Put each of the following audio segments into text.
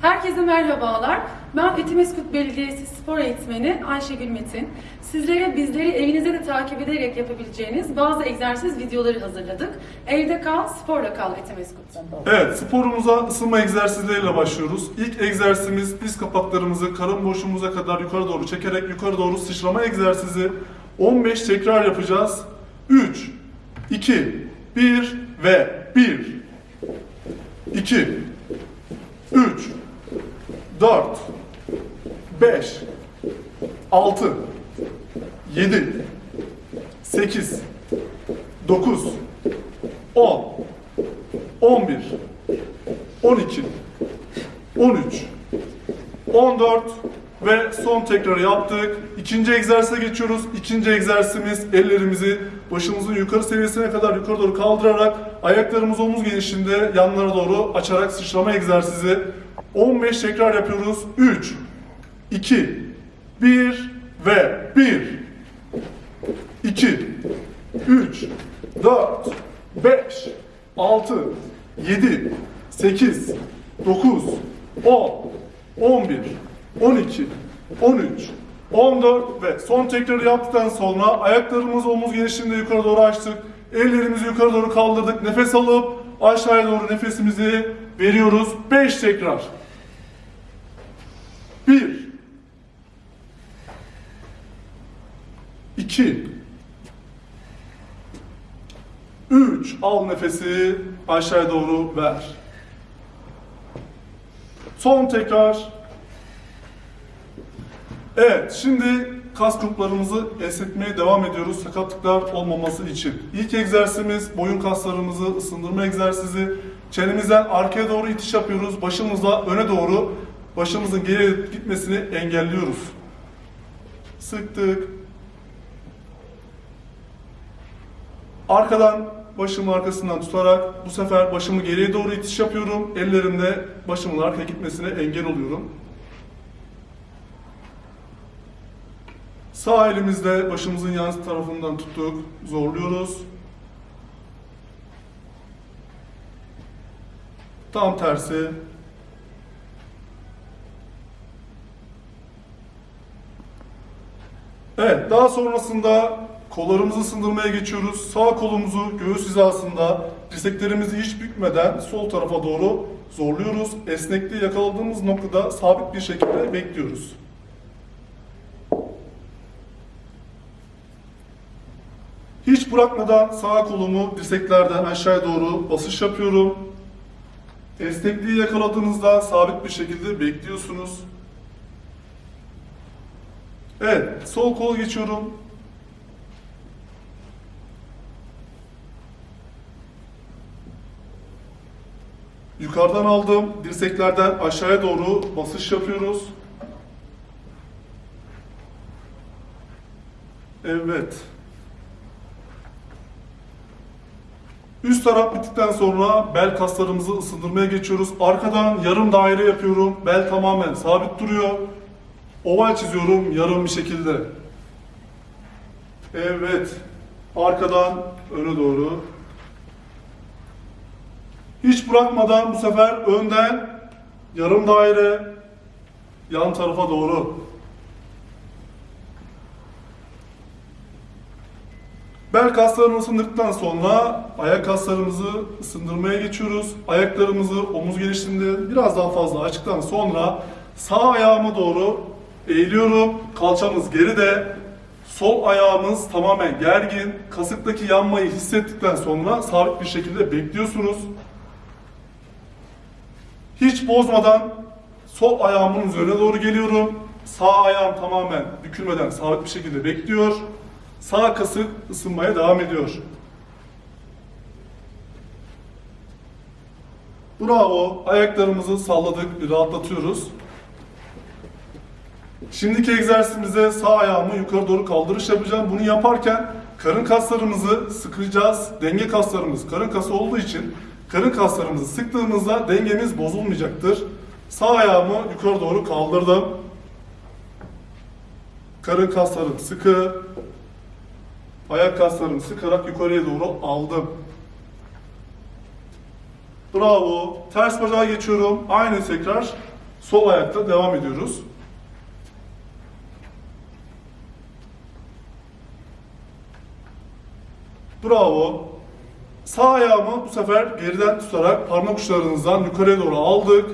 Herkese merhabalar. Ben Etimeskut Belediyesi Spor Eğitmeni Ayşegül Metin. Sizlere bizleri evinizde de takip ederek yapabileceğiniz bazı egzersiz videoları hazırladık. Evde kal, sporla kal Etimeskut'tan. Evet, sporumuza ısınma egzersizleriyle başlıyoruz. İlk egzersizimiz diz kapaklarımızı karın boşluğumuza kadar yukarı doğru çekerek yukarı doğru sıçrama egzersizi. 15 tekrar yapacağız. 3, 2, 1 ve 1, 2, 3, 4, 5, 6, 7, 8, 9, 10, 11, 12, 13, 14 ve son tekrarı yaptık. İkinci egzersize geçiyoruz. İkinci egzersizimiz ellerimizi başımızın yukarı seviyesine kadar yukarı doğru kaldırarak ayaklarımız omuz genişliğinde yanlara doğru açarak sıçrama egzersizi. 15 tekrar yapıyoruz. 3, 2, 1 ve 1, 2, 3, 4, 5, 6, 7, 8, 9, 10, 11, 12, 13, 14 ve son tekrarı yaptıktan sonra ayaklarımızı omuz genişliğinde yukarı doğru açtık. Ellerimizi yukarı doğru kaldırdık. Nefes alıp aşağıya doğru nefesimizi veriyoruz. 5 tekrar. 1 2 3 al nefesi aşağıya doğru ver. Son tekrar. Evet, şimdi kas gruplarımızı esnetmeye devam ediyoruz sakatlıklar olmaması için. İlk egzersizimiz boyun kaslarımızı ısındırma egzersizi. Çenemizden arkaya doğru itiş yapıyoruz. Başımızla öne doğru başımızın geriye gitmesini engelliyoruz. Sıktık. Arkadan başımın arkasından tutarak bu sefer başımı geriye doğru itiş yapıyorum. Ellerimle başımın arkaya gitmesine engel oluyorum. Sağ elimizle başımızın yan tarafından tuttuk, zorluyoruz. Tam tersi. Evet, daha sonrasında kollarımızı ısındırmaya geçiyoruz. Sağ kolumuzu göğüs hizasında dirseklerimizi hiç bükmeden sol tarafa doğru zorluyoruz. Esnekliği yakaladığımız noktada sabit bir şekilde bekliyoruz. Hiç bırakmadan sağ kolumu dirseklerden aşağıya doğru basış yapıyorum. Esnekliği yakaladığınızda sabit bir şekilde bekliyorsunuz. Evet, sol kol geçiyorum. Yukarıdan aldım. Dirseklerden aşağıya doğru basış yapıyoruz. Evet. Üst taraf bittikten sonra bel kaslarımızı ısındırmaya geçiyoruz. Arkadan yarım daire yapıyorum. Bel tamamen sabit duruyor. Oval çiziyorum yarım bir şekilde. Evet. Arkadan öne doğru. Hiç bırakmadan bu sefer önden yarım daire yan tarafa doğru. Bel kaslarını ısındırdıktan sonra ayak kaslarımızı ısındırmaya geçiyoruz. Ayaklarımızı omuz genişliğinde biraz daha fazla açtıktan sonra sağ ayağıma doğru eğiliyorum. Kalçamız geride. Sol ayağımız tamamen gergin. Kasıktaki yanmayı hissettikten sonra sabit bir şekilde bekliyorsunuz. Hiç bozmadan sol ayağımın üzerine doğru geliyorum. Sağ ayağım tamamen bükülmeden sabit bir şekilde bekliyor. Sağ kasık ısınmaya devam ediyor. Bravo. Ayaklarımızı salladık, rahatlatıyoruz. Şimdiki egzersizimize sağ ayağımı yukarı doğru kaldırış yapacağım. Bunu yaparken karın kaslarımızı sıkacağız. Denge kaslarımız karın kası olduğu için karın kaslarımızı sıktığımızda dengemiz bozulmayacaktır. Sağ ayağımı yukarı doğru kaldırdım. Karın kaslarım sıkı. Ayak kaslarımı sıkarak yukarıya doğru aldım. Bravo. Ters bacağa geçiyorum. Aynı tekrar. Sol ayakta devam ediyoruz. Bravo. Sağ ayağımı bu sefer geriden tutarak parmak uçlarınızdan yukarıya doğru aldık.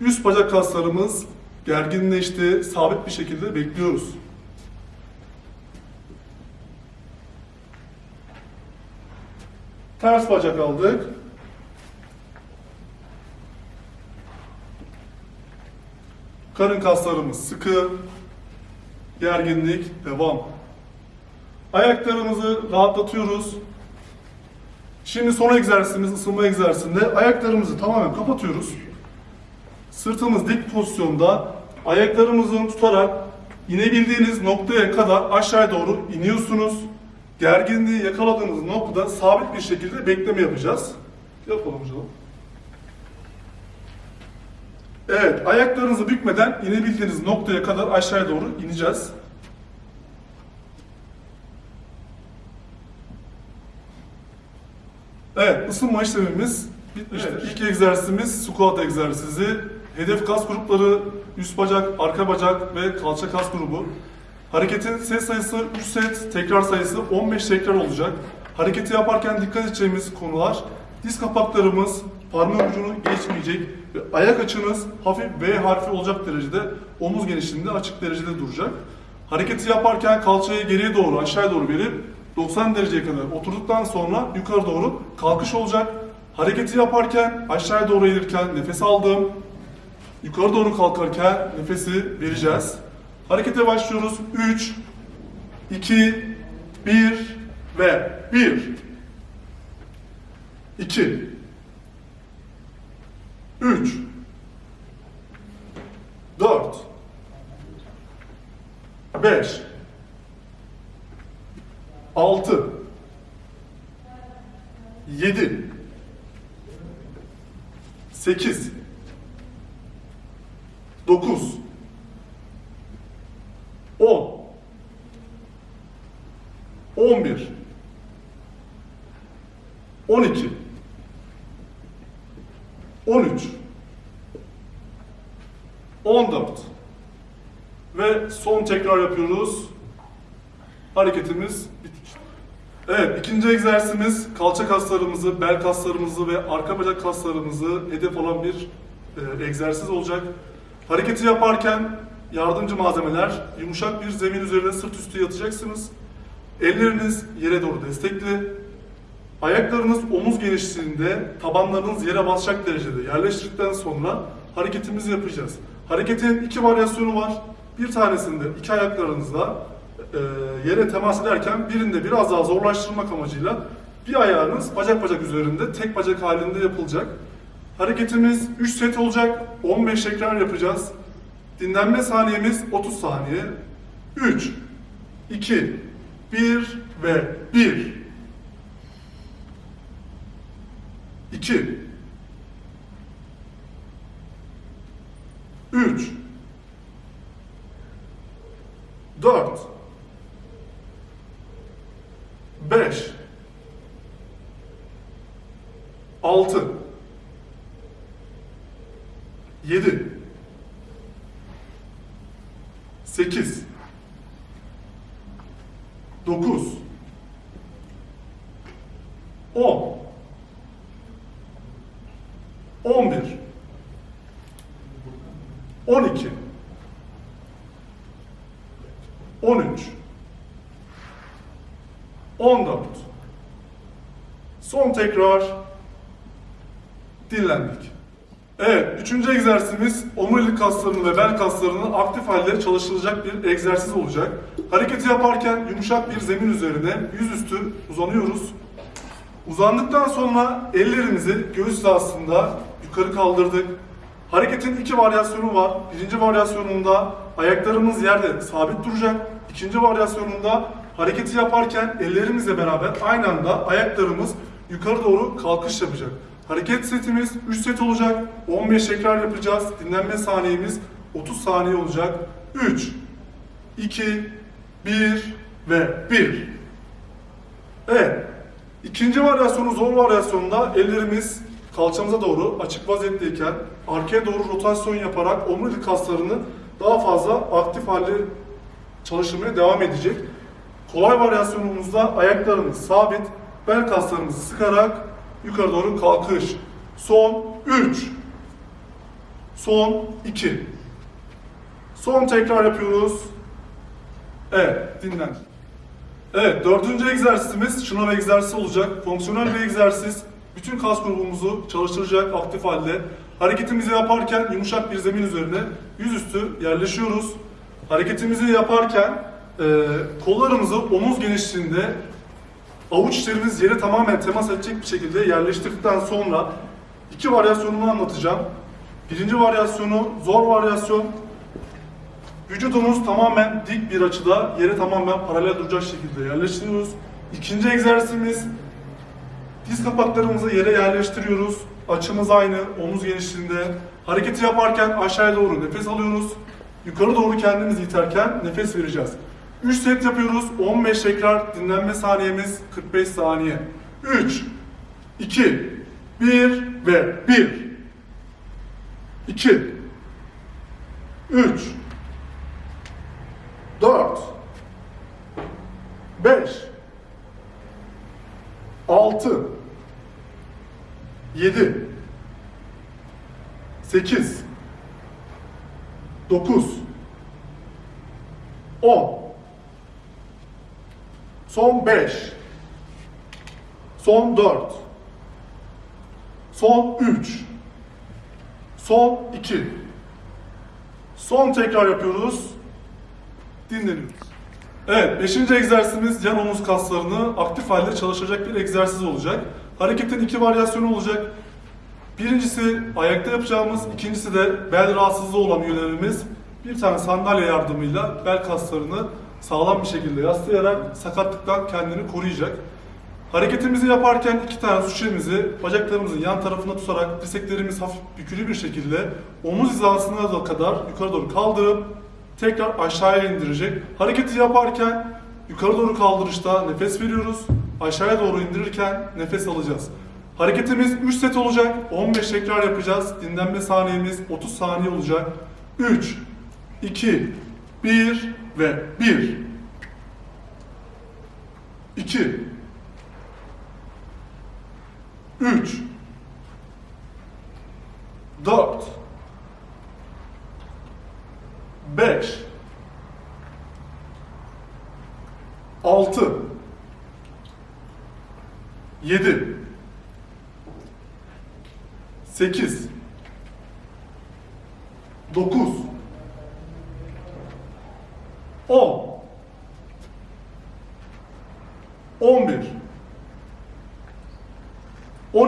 Üst bacak kaslarımız gerginleşti. Sabit bir şekilde bekliyoruz. Ters bacak aldık. Karın kaslarımız sıkı. Gerginlik devam. Ayaklarımızı rahatlatıyoruz. Şimdi son egzersizimiz ısınma egzersizinde ayaklarımızı tamamen kapatıyoruz. Sırtımız dik pozisyonda ayaklarımızı tutarak inebildiğiniz noktaya kadar aşağıya doğru iniyorsunuz. Gerginliği yakaladığınız noktada sabit bir şekilde bekleme yapacağız. Yapalım hocam. Evet, ayaklarınızı bükmeden inebildiğiniz noktaya kadar aşağıya doğru ineceğiz. Evet, ısınma işlemimiz bitmiştir. İlk egzersizimiz squat egzersizi. Hedef kas grupları üst bacak, arka bacak ve kalça kas grubu. Hareketin set sayısı 3 set, tekrar sayısı 15 tekrar olacak. Hareketi yaparken dikkat edeceğimiz konular diz kapaklarımız parmak ucunu geçmeyecek ve ayak açınız hafif V harfi olacak derecede omuz genişliğinde açık derecede duracak. Hareketi yaparken kalçayı geriye doğru aşağıya doğru verip 90 dereceye kadar oturduktan sonra yukarı doğru kalkış olacak. Hareketi yaparken aşağıya doğru eğilirken nefes aldım. Yukarı doğru kalkarken nefesi vereceğiz. Harekete başlıyoruz. 3, 2, 1 ve 1, 2, 3, 4, 5, 6, 7, 8, 9, 10, 11, 12, 13, 14 ve son tekrar yapıyoruz. Hareketimiz bitmiştir. Evet, ikinci egzersizimiz kalça kaslarımızı, bel kaslarımızı ve arka bacak kaslarımızı hedef olan bir e, egzersiz olacak. Hareketi yaparken yardımcı malzemeler, yumuşak bir zemin üzerine sırt üstü yatacaksınız. Elleriniz yere doğru destekli. Ayaklarınız omuz genişliğinde, tabanlarınız yere basacak derecede yerleştirdikten sonra hareketimizi yapacağız. Hareketin iki varyasyonu var. Bir tanesinde iki ayaklarınızla e, yere temas ederken birinde biraz daha zorlaştırmak amacıyla bir ayağınız bacak bacak üzerinde tek bacak halinde yapılacak. Hareketimiz 3 set olacak. 15 tekrar yapacağız. Dinlenme saniyemiz 30 saniye. 3, 2, 1 ve 1. 2 3 4 5 6 7 8 9 10 11 12 13 14 Son tekrar dinlendik. Evet, üçüncü egzersizimiz omurilik kaslarını ve bel kaslarını aktif halde çalıştıracak bir egzersiz olacak. Hareketi yaparken yumuşak bir zemin üzerine yüzüstü uzanıyoruz. Uzandıktan sonra ellerimizi göğüs hizasında yukarı kaldırdık. Hareketin iki varyasyonu var. Birinci varyasyonunda ayaklarımız yerde sabit duracak. İkinci varyasyonunda hareketi yaparken ellerimizle beraber aynı anda ayaklarımız yukarı doğru kalkış yapacak. Hareket setimiz 3 set olacak. 15 tekrar yapacağız. Dinlenme saniyemiz 30 saniye olacak. 3, 2, 1 ve 1. Evet. İkinci varyasyonu zor varyasyonda ellerimiz kalçamıza doğru açık vaziyetteyken arkaya doğru rotasyon yaparak omurilik kaslarını daha fazla aktif halde çalıştırmaya devam edecek. Kolay varyasyonumuzda ayaklarımız sabit, bel kaslarımızı sıkarak yukarı doğru kalkış. Son 3. Son 2. Son tekrar yapıyoruz. Evet, dinlen. Evet, dördüncü egzersizimiz şınav egzersizi olacak. Fonksiyonel bir egzersiz. Bütün kas grubumuzu çalıştıracak aktif halde. Hareketimizi yaparken yumuşak bir zemin üzerine yüzüstü yerleşiyoruz. Hareketimizi yaparken e, kollarımızı omuz genişliğinde avuç içlerimiz yere tamamen temas edecek bir şekilde yerleştirdikten sonra iki varyasyonunu anlatacağım. Birinci varyasyonu zor varyasyon. Vücudumuz tamamen dik bir açıda yere tamamen paralel duracak şekilde yerleştiriyoruz. İkinci egzersizimiz diz kapaklarımızı yere yerleştiriyoruz. Açımız aynı, omuz genişliğinde. Hareketi yaparken aşağıya doğru nefes alıyoruz. Yukarı doğru kendimizi iterken nefes vereceğiz. 3 set yapıyoruz. 15 tekrar dinlenme saniyemiz 45 saniye. 3 2 1 ve 1 2 3 4 5 6 7 8 9 10 Son 5 Son 4 Son 3 Son 2 Son tekrar yapıyoruz. Dinleniyoruz. Evet, beşinci egzersizimiz yan omuz kaslarını aktif halde çalışacak bir egzersiz olacak. Hareketin iki varyasyonu olacak. Birincisi ayakta yapacağımız, ikincisi de bel rahatsızlığı olan üyelerimiz bir tane sandalye yardımıyla bel kaslarını sağlam bir şekilde yaslayarak sakatlıktan kendini koruyacak. Hareketimizi yaparken iki tane su şişemizi bacaklarımızın yan tarafına tutarak dirseklerimiz hafif bükülü bir şekilde omuz hizasına da kadar yukarı doğru kaldırıp tekrar aşağıya indirecek. Hareketi yaparken yukarı doğru kaldırışta nefes veriyoruz. Aşağıya doğru indirirken nefes alacağız. Hareketimiz 3 set olacak. 15 tekrar yapacağız. Dinlenme saniyemiz 30 saniye olacak. 3, 2, 1 ve 1. 2 3 4 5 6 7 8 9 10 11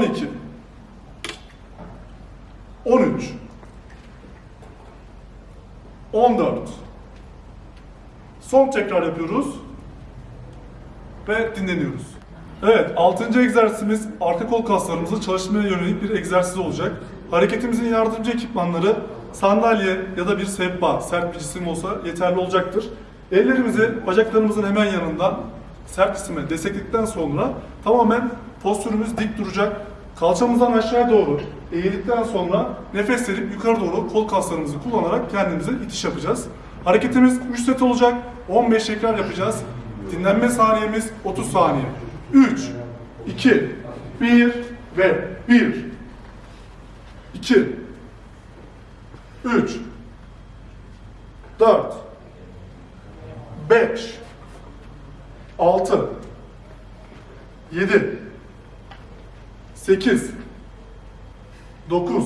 12 13 14 Son tekrar yapıyoruz ve dinleniyoruz. Evet, 6. egzersizimiz arka kol kaslarımızı çalıştırmaya yönelik bir egzersiz olacak. Hareketimizin yardımcı ekipmanları sandalye ya da bir sehpa, sert bir cisim olsa yeterli olacaktır. Ellerimizi bacaklarımızın hemen yanından sert cisime destekledikten sonra tamamen postürümüz dik duracak. Kalçamızdan aşağı doğru eğildikten sonra nefes verip yukarı doğru kol kaslarımızı kullanarak kendimize itiş yapacağız. Hareketimiz 3 set olacak. 15 tekrar yapacağız. Dinlenme saniyemiz 30 saniye. 3, 2, 1 ve 1, 2, 3, 4, 5, 6, 7, 8, 9,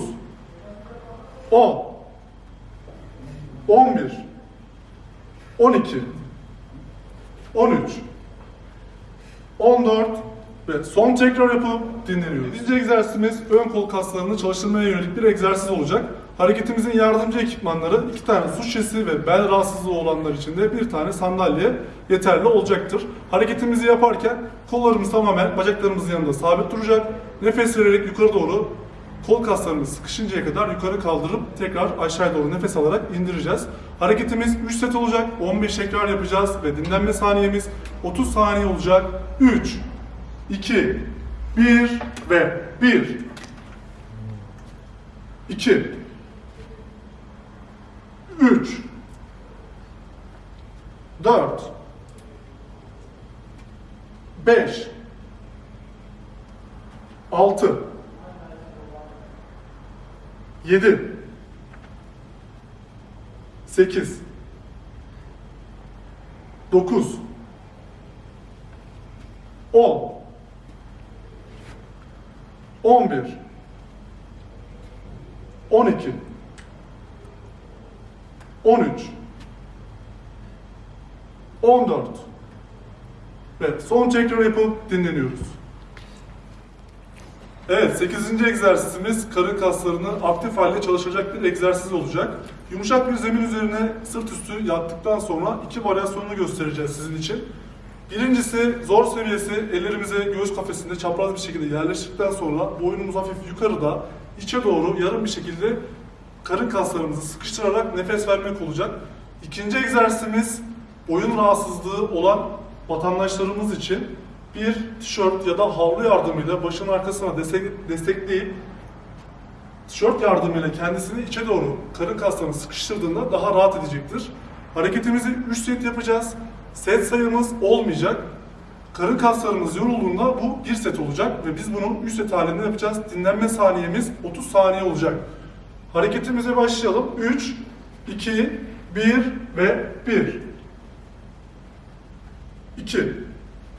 10, 11, 12, 13, 14 ve son tekrar yapıp dinleniyoruz. 7. egzersizimiz ön kol kaslarını çalıştırmaya yönelik bir egzersiz olacak. Hareketimizin yardımcı ekipmanları iki tane su şişesi ve bel rahatsızlığı olanlar için de bir tane sandalye yeterli olacaktır. Hareketimizi yaparken kollarımız tamamen bacaklarımızın yanında sabit duracak. Nefes vererek yukarı doğru kol kaslarımız sıkışıncaya kadar yukarı kaldırıp tekrar aşağıya doğru nefes alarak indireceğiz. Hareketimiz 3 set olacak. 15 tekrar yapacağız ve dinlenme saniyemiz 30 saniye olacak. 3 2 1 ve 1 2 3 4 5 6 7 8 9 10 11 12 13 14 ve son tekrar yapıp dinleniyoruz. Evet, 8. egzersizimiz karın kaslarını aktif halde çalışacak bir egzersiz olacak. Yumuşak bir zemin üzerine sırt üstü yattıktan sonra iki varyasyonunu göstereceğiz sizin için. Birincisi zor seviyesi ellerimize göğüs kafesinde çapraz bir şekilde yerleştirdikten sonra boynumuz hafif yukarıda içe doğru yarım bir şekilde karın kaslarımızı sıkıştırarak nefes vermek olacak. İkinci egzersizimiz boyun rahatsızlığı olan vatandaşlarımız için bir tişört ya da havlu yardımıyla başın arkasına destek, destekleyip tişört yardımıyla kendisini içe doğru karın kaslarını sıkıştırdığında daha rahat edecektir. Hareketimizi 3 set yapacağız. Set sayımız olmayacak. Karın kaslarımız yorulduğunda bu 1 set olacak ve biz bunu 3 set halinde yapacağız. Dinlenme saniyemiz 30 saniye olacak. Hareketimize başlayalım. 3, 2, 1 ve 1. 2.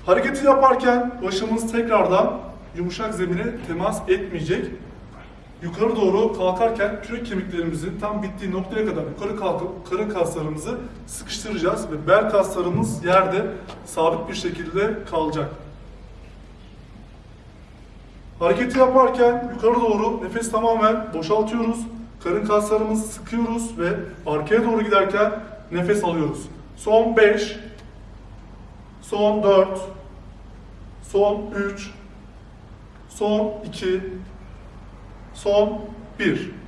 Hareketi yaparken başımız tekrardan yumuşak zemine temas etmeyecek. Yukarı doğru kalkarken kürek kemiklerimizin tam bittiği noktaya kadar yukarı kalkıp karın kaslarımızı sıkıştıracağız ve bel kaslarımız yerde sabit bir şekilde kalacak. Hareketi yaparken yukarı doğru nefes tamamen boşaltıyoruz. Karın kaslarımızı sıkıyoruz ve arkaya doğru giderken nefes alıyoruz. Son 5, son 4, son 3, son 2, son 1.